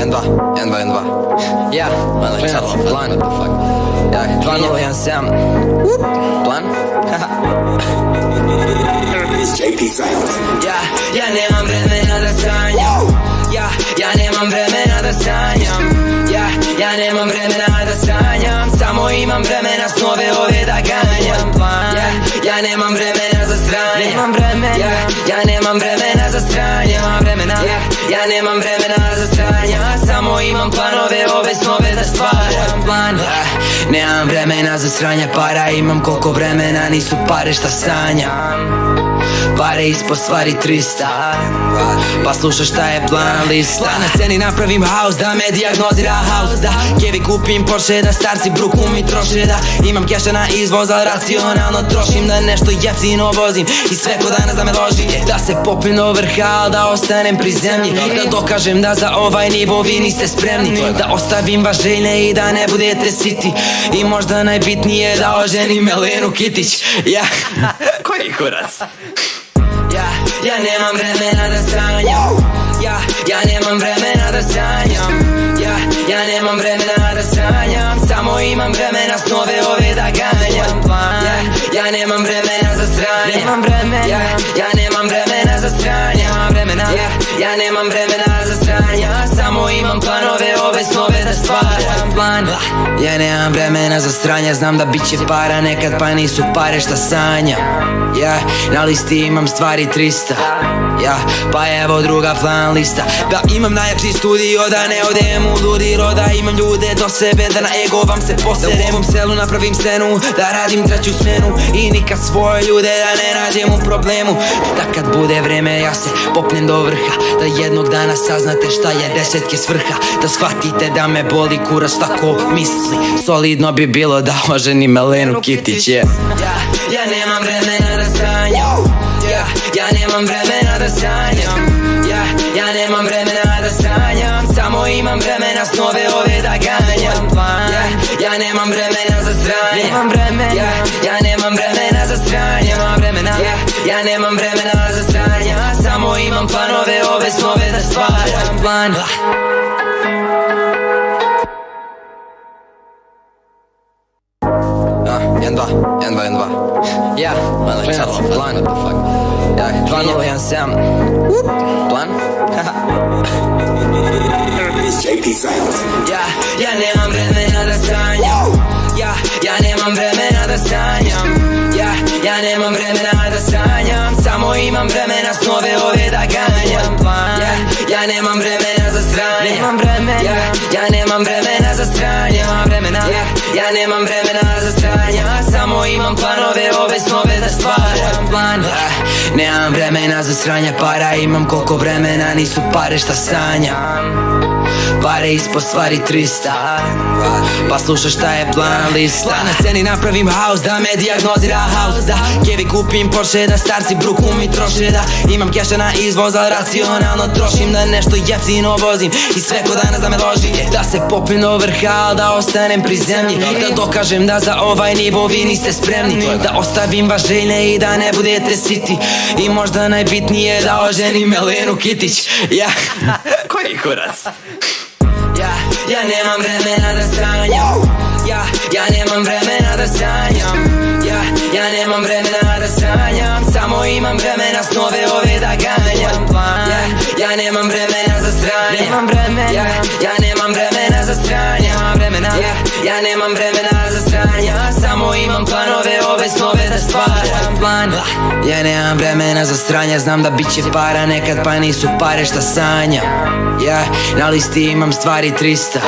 1, 2, 1, 2, 1, 2 Ja, klinac, plan Ja, 2017 Plan? Ja, ja nemam vremena da sanjam Ja, ja nemam vremena da sanjam Ja, ja nemam vremena da sanjam Samo imam vremena snove ove da ganjam Plan Ja, ja nemam vremena za stranje Nemam vremena Ja, ja nemam vremena za stranje Nemam vremena Ja, ja nemam vremena za stranje Samo imam planove ove snove da stvaram Plan nemam vremena za stranje para Imam koliko vremena nisu pare šta sanjam Pare ispod stvari 300 Pa slušaj šta je plan lista Na sceni napravim house da me diagnozira house Da. Kevi kupim Porsche da starci bruku mi troše Da. Imam keša na izvoz al racionalno trošim Da nešto jeftino vozim. I sve ko danas da me loži Da se popim do vrha da ostanem pri zemlji. Da dokažem da za ovaj nivo vi niste spremni. Da ostavim vas željne i da ne budete siti. I možda najbitnije da oženim Melenu Kitić. Ja. Koji kurac? Ja, nemam vremena da sanjam. Ja, ja nemam vremena da sanjam. Ja, ja nemam vremena da sanjam. Samo imam vremena snove ove da ganjam. Ja, ja nemam vremena za stranje Nemam vremena. Ja, ja nemam vremena za stranje Nemam vremena. Ja, ja nemam vremena za stranje Samo imam planove ove snove da stvaram Plan Ja nemam vremena za stranje Znam da bit će para nekad pa nisu pare šta sanjam Ja, na listi imam stvari 300 Ja, pa evo druga plan lista. Da imam najjači studio da ne odem u ludi roda Imam ljude do sebe da na ego vam se poserem Da u ovom selu napravim scenu Da radim treću smenu. I nikad svoje ljude da ne nađem u problemu. Da kad bude vreme ja se popnem do vrha. Da jednog dana saznate šta je desetke svrha. Da shvatite da me boli kurac tako misli. Solidno bi bilo da oženim Melenu Kitić je. Ja, ja nemam vremena da sanjam. Ja, ja nemam vremena da sanjam. Ja, ja nemam vremena da sanjam. Samo imam vremena snove ove da ganjam. Plan Ja, ja nemam vremena za stranje Nemam vremena. Ja, ja nemam vremena za stranje Nemam vremena. Ja, ja nemam vremena za stranje Samo imam planove ove snove da stvaram. Plan Jedan, dva, jedan, dva, jedan, dva Ja, klinac, plan Ja, 2017 Plan? Ja, ja nemam vremena da sanjam Ja, ja nemam vremena da sanjam Ja, ja nemam vremena da sanjam Samo imam vremena snove ove da ganjam Plan. Ja, ja nemam vremena Ja, nemam vremena za stranje Samo imam planove ove snove da stvaram Plan. Nemam vremena za stranje para Imam koliko vremena nisu pare šta sanjam Pare ispod stvari 300 Pa slušaj šta je plan lista. Na sceni napravim house da me diagnozira house Da. Kevi kupim Porsche da starci bruku mi troše Da. Imam keša na izvoz al racionalno trošim Da nešto jeftino vozim. I sve ko danas da me loži Da se popim do vrha da ostanem pri zemlji. Da dokažem da za ovaj nivo vi niste spremni. Da ostavim vas željne i da ne budete siti. I možda najbitnije da oženim Melenu Kitić. Ja, koji kurac? Ja, nemam vremena da sanjam. Ja, ja nemam vremena da sanjam. Ja, ja nemam vremena da sanjam. Samo imam vremena snove ove da ganjam. Ja, ja nemam vremena za vremena. Ja, ja nemam vremena vremena. Ja, ja nemam vremena za stranje Samo imam planove ove snove da stvaram Plan. Ja nemam vremena za stranje Znam da bit će para nekad pa nisu pare šta sanjam Ja, na listi imam stvari 300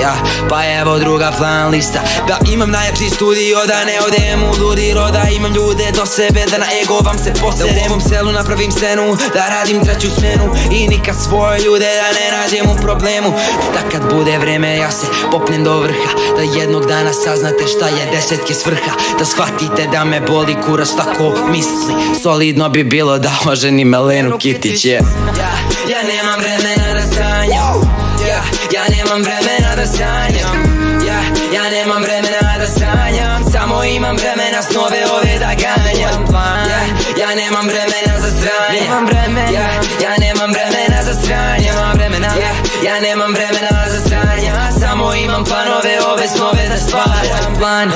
Ja, pa evo druga plan lista. Da imam najjači studio da ne odem u ludi roda. Imam ljude do sebe da na ego vam se poserem. Da u ovom selu napravim scenu Da radim treću smenu. I nikad svoje ljude da ne nađem u problemu. Da kad bude vreme ja se popnem do vrha Da jednog dana saznate šta je desetke svrha. Da shvatite da me boli kurac tako misli. Solidno bi bilo da oženim Melenu Kitić je. Ja, ja nemam vremena da sanjam. Ja, ja nemam vremena da sanjam. Ja, ja nemam vremena da sanjam. Samo imam vremena snove ove da ganjam. Ja, ja nemam vremena za stranje Nemam vremena. Ja, ja nemam vremena za stranje Nemam vremena. Ja, ja ja nemam vremena za sranja Samo imam planove, ove snove da stvaram plan